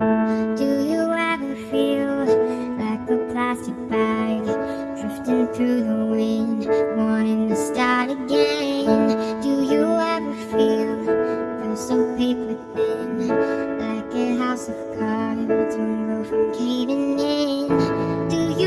Do you ever feel like a plastic bag drifting through the wind, wanting to start again? Do you ever feel feel so paper thin, like a house of cards, one roof from caving in? Do you